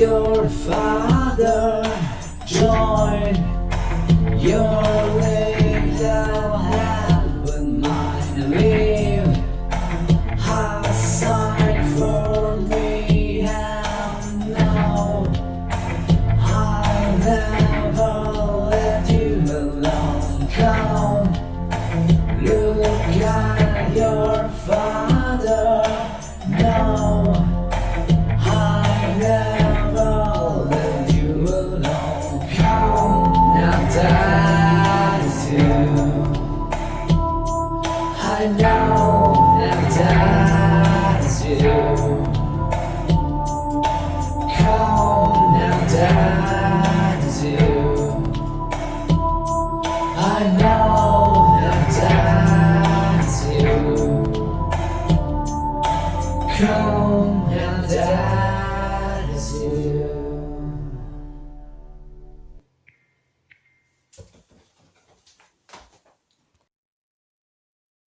your father. Join your